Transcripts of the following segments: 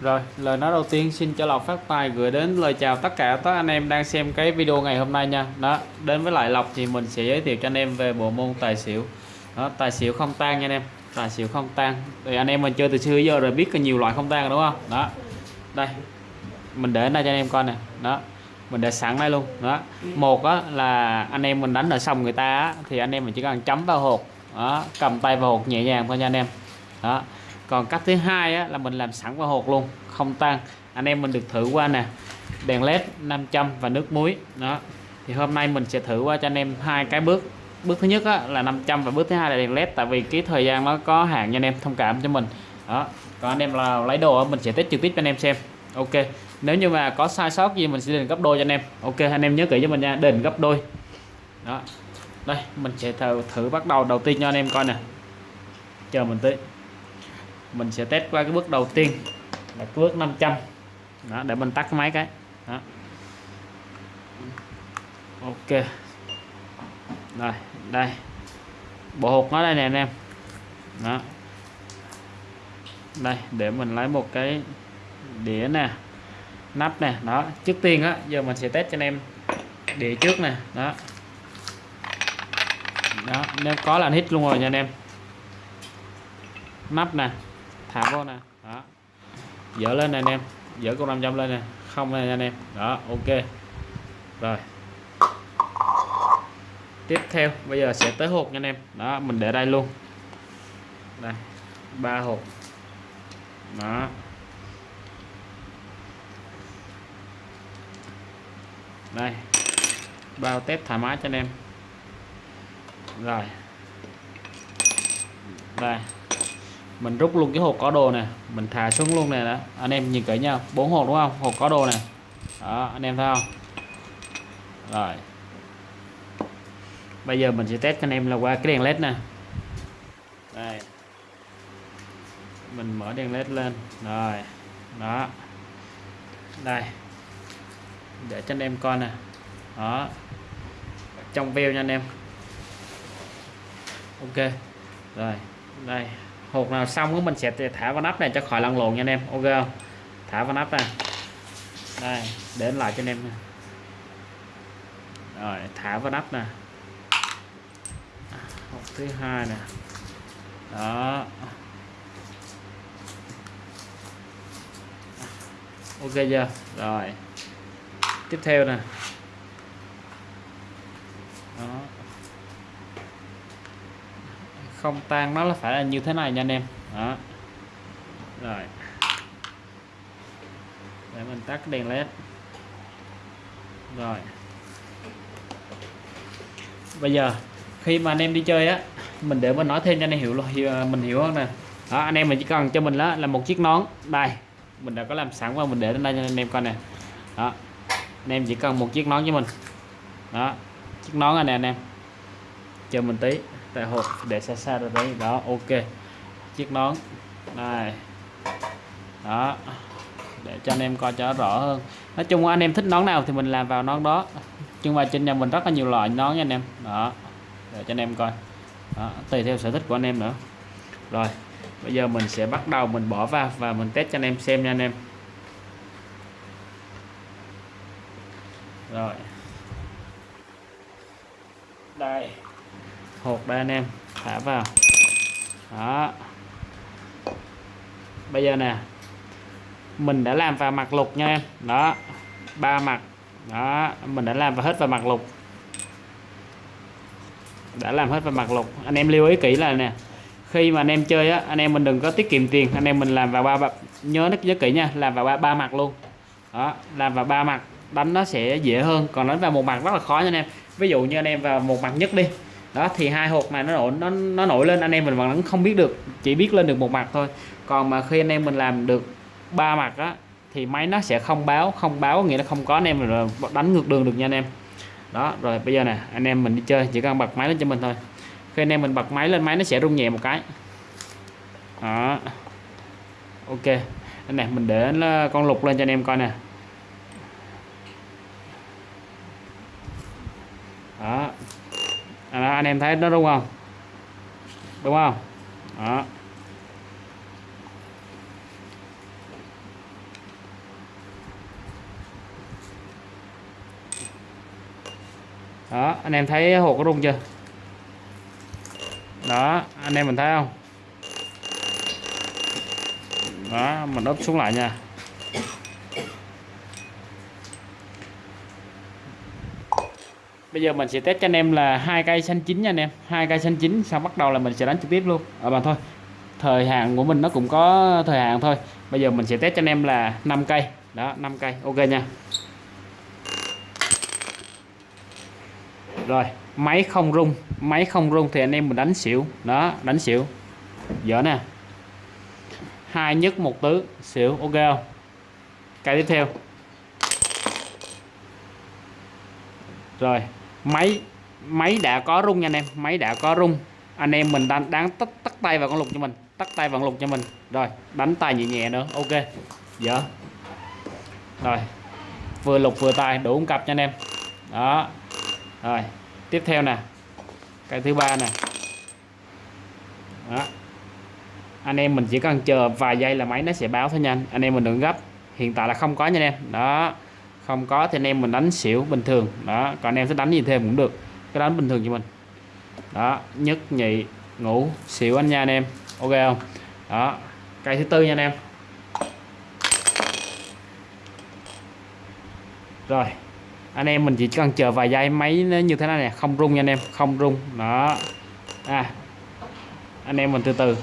Rồi, lời nói đầu tiên xin cho Lộc phát tài gửi đến lời chào tất cả các anh em đang xem cái video ngày hôm nay nha. Đó, đến với lại Lộc thì mình sẽ giới thiệu cho anh em về bộ môn tài xỉu. Đó, tài xỉu không tan nha anh em. Tài xỉu không tan. Thì anh em mình chơi từ xưa giờ rồi biết có nhiều loại không tan rồi đúng không? Đó. Đây. Mình để đây cho anh em coi nè. Đó. Mình để sẵn đây luôn. Đó. Một á là anh em mình đánh ở sòng người ta á, thì anh em mình chỉ cần chấm vào hột. Đó, cầm tay vào hột nhẹ nhàng thôi nha anh em. Đó còn cách thứ hai á, là mình làm sẵn vào hột luôn không tan. Anh em mình được thử qua nè đèn led 500 và nước muối. Đó. Thì hôm nay mình sẽ thử qua cho anh em hai cái bước. Bước thứ nhất á, là 500 và bước thứ hai là đèn led tại vì cái thời gian nó có hạn cho anh em thông cảm cho mình. Đó. Còn anh em là lấy đồ mình sẽ test trực tiếp cho anh em xem. Ok. Nếu như mà có sai sót gì mình sẽ đền gấp đôi cho anh em. Ok anh em nhớ kỹ cho mình nha đền gấp đôi. Đó. Đây mình sẽ thử, thử bắt đầu đầu tiên cho anh em coi nè. Chờ mình tí mình sẽ test qua cái bước đầu tiên. Là cái bước 500 đó, để mình tắt cái máy cái. Đó. Ok. Rồi, đây. Bộ hột nó đây nè anh em. Đó. Đây, để mình lấy một cái đĩa nè. Nắp nè. Đó, trước tiên á, giờ mình sẽ test cho anh em đĩa trước nè. Đó. Đó nếu có là hít luôn rồi nha anh em. Nắp nè thả vô nè. Đó. Dỡ lên nè anh em. Dỡ con 500 lên nè. Không nè anh em. Đó, ok. Rồi. Tiếp theo, bây giờ sẽ tới hộp nha anh em. Đó, mình để đây luôn. Đây, ba hộp. Đó. Đây. Bao tép thoải mái cho anh em. Rồi. Đây mình rút luôn cái hộp có đồ này, mình thả xuống luôn này đó. Anh em nhìn kỹ nha bốn hộp đúng không? Hộp có đồ này, đó anh em thấy không? Rồi. Bây giờ mình sẽ test anh em là qua cái đèn led nè. Đây. Mình mở đèn led lên. Rồi. Đó. Đây. Để cho anh em coi nè. Đó. Trong veo nha anh em. Ok. Rồi. Đây hột nào xong của mình sẽ thả vào nắp này cho khỏi lăn lộn nha anh em. Ok không? Thả vào nắp ra đây đến lại cho anh em rồi, thả vào nắp nè. À, Hộp thứ hai nè. Đó. À, ok chưa? Rồi. Tiếp theo nè. Đó không tan nó là phải là như thế này nha anh em. Đó. Rồi. Để mình tắt đèn led. Rồi. Bây giờ, khi mà anh em đi chơi á, mình để mình nói thêm cho anh em hiểu rồi à, mình hiểu hơn nè. Đó, anh em mình chỉ cần cho mình đó là một chiếc nón. Đây, mình đã có làm sẵn và mình để lên đây cho anh em coi nè. Đó, anh em chỉ cần một chiếc nón cho mình. Đó, chiếc nón này nè anh em chờ mình tí tại hộp để xa xa ra đấy. Đó ok. Chiếc nón. Này. Đó. Để cho anh em coi cho rõ hơn. Nói chung anh em thích nón nào thì mình làm vào nón đó. Nhưng mà trên nhà mình rất là nhiều loại nón nha anh em. Đó. Để cho anh em coi. Đó, tùy theo sở thích của anh em nữa. Rồi bây giờ mình sẽ bắt đầu mình bỏ vào và mình test cho anh em xem nha anh em. Rồi đây hột đây anh em thả vào. Đó. Bây giờ nè mình đã làm vào mặt lục nha em. Đó ba mặt. Đó mình đã làm vào hết vào mặt lục. Đã làm hết vào mặt lục. Anh em lưu ý kỹ là nè khi mà anh em chơi á anh em mình đừng có tiết kiệm tiền. Anh em mình làm vào ba nhớ nó nhớ kỹ nha làm vào ba, ba mặt luôn. Đó làm vào ba mặt đánh nó sẽ dễ hơn. Còn đánh vào một mặt rất là khó nha anh em. Ví dụ như anh em vào một mặt nhất đi đó, thì hai hộp này nó nổi, nó nó nổi lên, anh em mình vẫn không biết được, chỉ biết lên được một mặt thôi. Còn mà khi anh em mình làm được ba mặt á, thì máy nó sẽ không báo không báo, nghĩa là không có anh em mình đánh ngược đường được nha anh em. Đó, rồi bây giờ nè, anh em mình đi chơi, chỉ cần bật máy lên cho mình thôi. Khi anh em mình bật máy lên, máy nó sẽ rung nhẹ một cái. Đó. Ok, anh này mình để con lục lên cho anh em coi nè. Đó anh em thấy nó đúng không? Đúng không? Đó. Đó, anh em thấy hột có rung chưa? Đó, anh em mình thấy không? Đó, mình úp xuống lại nha. Bây giờ mình sẽ test cho anh em là hai cây xanh chín nha anh em. Hai cây xanh chín, sau bắt đầu là mình sẽ đánh trực tiếp luôn. À, Ở bàn thôi, thời hạn của mình nó cũng có thời hạn thôi. Bây giờ mình sẽ test cho anh em là 5 cây. Đó 5 cây. Ok nha. Rồi, máy không rung, máy không rung thì anh em mình đánh xỉu. Đó, đánh xỉu. Dở nè. Hai nhất một tứ, xỉu. Ok không? Cây tiếp theo. Rồi máy máy đã có rung nha anh em, máy đã có rung. Anh em mình đang đang tắt tắt tay vào con lục cho mình tắt tay vào con lục cho mình. Rồi, đánh tay nhẹ nhẹ nữa, ok. Dở rồi, vừa lục vừa tay, đủ cặp cho anh em. Đó. Rồi, tiếp theo nè. Cái thứ ba nè. Đó. Anh em mình chỉ cần chờ vài giây là máy nó sẽ báo thôi nha anh em mình đừng gấp, hiện tại là không có nha anh em. Đó không có thì anh em mình đánh xỉu bình thường. Đó, còn anh em sẽ đánh gì thêm cũng được. Cái đánh bình thường cho mình. Đó, nhất nhị ngủ xỉu anh nha anh em. Ok không? Đó, cây thứ tư nha anh em. Rồi, anh em mình chỉ cần chờ vài giây máy nó như thế này nè. Không rung nha anh em, không rung. Đó. À anh em mình từ từ.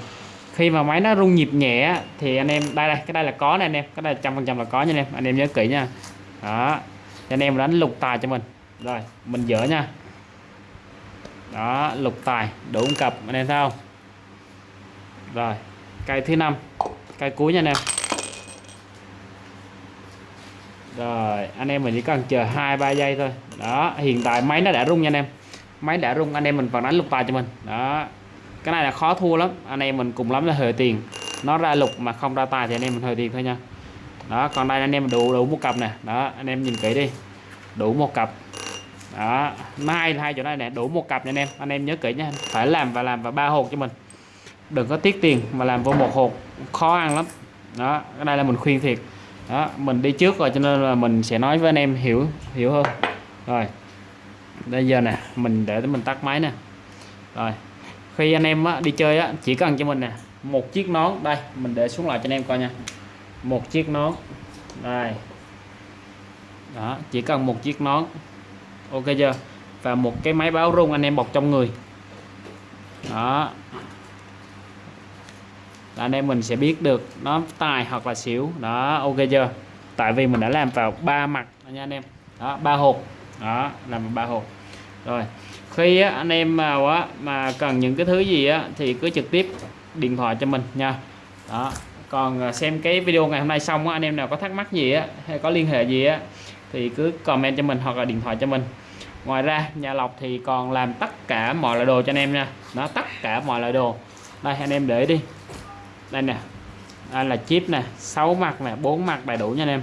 Khi mà máy nó rung nhịp nhẹ thì anh em, đây đây, cái đây là có nè anh em. Cái đây trăm phần trăm là có nha anh em. Anh em nhớ kỹ nha đó. Anh em đánh lục tài cho mình. Rồi, mình dỡ nha. Đó, lục tài, đủ cặp, anh em thấy không? Rồi, cây thứ năm, cây cuối nha anh em. Rồi, anh em mình chỉ cần chờ hai, ba giây thôi. Đó, hiện tại máy nó đã rung nha anh em. Máy đã rung, anh em mình vẫn đánh lục tài cho mình. Đó. Cái này là khó thua lắm. Anh em mình cùng lắm là hơi tiền. Nó ra lục mà không ra tài thì anh em mình hơi tiền thôi nha đó còn đây anh em đủ đủ một cặp nè. Đó anh em nhìn kỹ đi. Đủ một cặp. Đó hai hai chỗ này nè. Đủ một cặp nha anh em. Anh em nhớ kỹ nha. Phải làm và làm và ba hộp cho mình. Đừng có tiếc tiền mà làm vô một hộp. Khó ăn lắm. Đó cái đây là mình khuyên thiệt. Đó mình đi trước rồi cho nên là mình sẽ nói với anh em hiểu hiểu hơn. Rồi bây giờ nè mình để mình tắt máy nè. Rồi khi anh em á, đi chơi á, chỉ cần cho mình nè một chiếc nón. Đây mình để xuống lại cho anh em coi nha một chiếc nón. Đây. Đó chỉ cần một chiếc nón. Ok chưa? Và một cái máy báo rung anh em bọc trong người. Đó. Là anh em mình sẽ biết được nó tài hoặc là xỉu. Đó ok chưa? Tại vì mình đã làm vào ba mặt nha anh em. Đó ba hộp. Đó làm vào ba hộp. Rồi khi á, anh em vào á, mà cần những cái thứ gì á, thì cứ trực tiếp điện thoại cho mình nha. Đó còn à, xem cái video ngày hôm nay xong á, anh em nào có thắc mắc gì á hay có liên hệ gì á thì cứ comment cho mình hoặc là điện thoại cho mình. Ngoài ra nhà lọc thì còn làm tất cả mọi loại đồ cho anh em nha. Nó tất cả mọi loại đồ. Đây anh em để đi. Đây nè. Đây là chip nè 6 mặt nè 4 mặt đầy đủ nha anh em.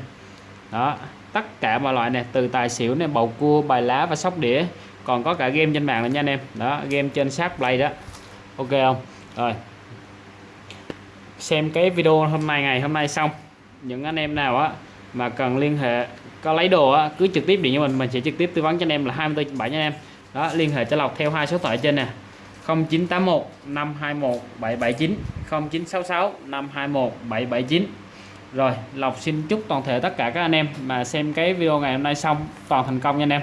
Đó tất cả mọi loại nè từ tài xỉu nè bầu cua bài lá và sóc đĩa. Còn có cả game trên mạng nữa nha anh em. Đó game trên sát play đó. Ok không? Rồi xem cái video hôm nay, ngày hôm nay xong. Những anh em nào á mà cần liên hệ, có lấy đồ á, cứ trực tiếp điện cho mình mình sẽ trực tiếp tư vấn cho anh em là 24 7 nha anh em. Đó, liên hệ cho lọc theo hai số thoại trên nè. 0981 521 779 0966 521 779 rồi, Lộc xin chúc toàn thể tất cả các anh em mà xem cái video ngày hôm nay xong toàn thành công nha anh em.